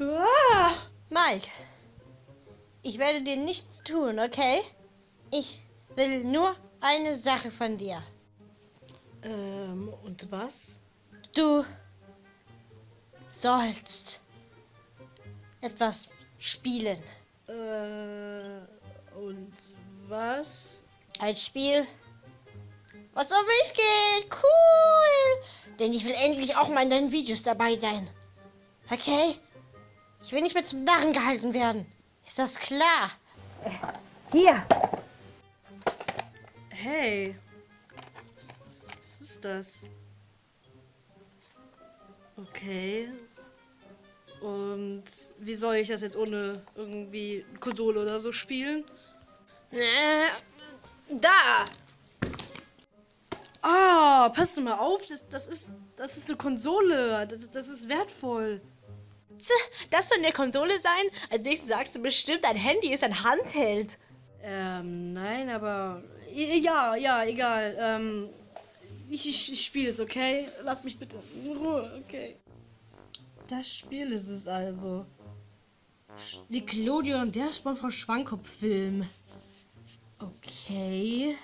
Ah! Mike, ich werde dir nichts tun, okay? Ich will nur eine Sache von dir. Ähm, und was? Du sollst etwas spielen. Äh, und was? Ein Spiel, was um mich geht. Cool. Denn ich will endlich auch mal in deinen Videos dabei sein. Okay? Ich will nicht mehr zum Narren gehalten werden. Ist das klar? Hier. Hey. Was, was, was ist das? Okay. Und wie soll ich das jetzt ohne irgendwie Konsole oder so spielen? Äh, da. Ah, passt du mal auf, das, das, ist, das ist eine Konsole. Das, das ist wertvoll. Das soll eine Konsole sein? Als nächstes sagst du bestimmt, dein Handy ist ein Handheld. Ähm, nein, aber. Ja, ja, egal. Ähm, ich, ich, ich spiele es, okay? Lass mich bitte in Ruhe, okay? Das Spiel ist es also. Nickelodeon, der SpongeBob Schwankopf-Film. Okay.